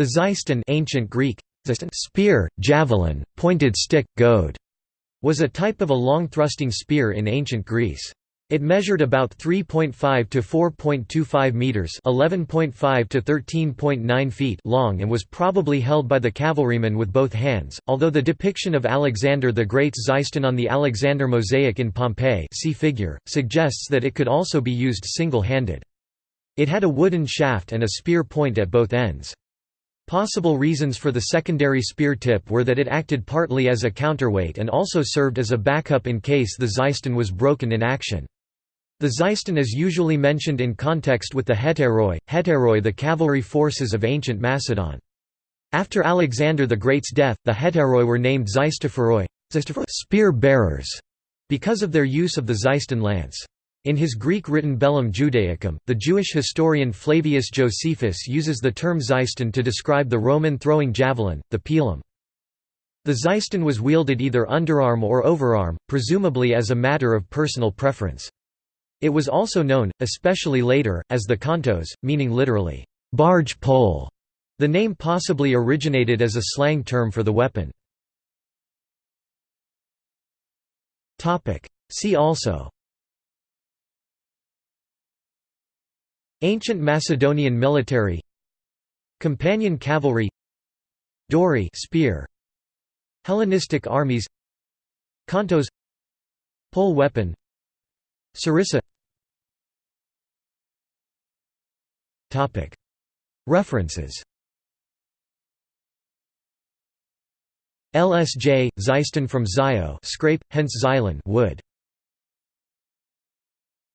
The xyston ancient Greek, spear, javelin, pointed stick, goad, was a type of a long-thrusting spear in ancient Greece. It measured about 3.5 to 4.25 meters, 11.5 to 13.9 feet long and was probably held by the cavalryman with both hands. Although the depiction of Alexander the Great's Xyston on the Alexander mosaic in Pompeii, see figure, suggests that it could also be used single-handed. It had a wooden shaft and a spear point at both ends. Possible reasons for the secondary spear tip were that it acted partly as a counterweight and also served as a backup in case the Xyston was broken in action. The Xyston is usually mentioned in context with the hetairoi, hetairoi the cavalry forces of ancient Macedon. After Alexander the Great's death, the hetairoi were named Xystophoroi spear bearers, because of their use of the Xyston lance. In his Greek-written Bellum Judaicum, the Jewish historian Flavius Josephus uses the term Xyston to describe the Roman throwing javelin, the pilum. The Xyston was wielded either underarm or overarm, presumably as a matter of personal preference. It was also known, especially later, as the kontos, meaning literally, barge pole. The name possibly originated as a slang term for the weapon. See also Ancient Macedonian military. Companion cavalry. Dory spear. Hellenistic armies. Kontos. Pole weapon. Sarissa. References. LSJ, Xyston from Zio scrape, hence Xylon wood.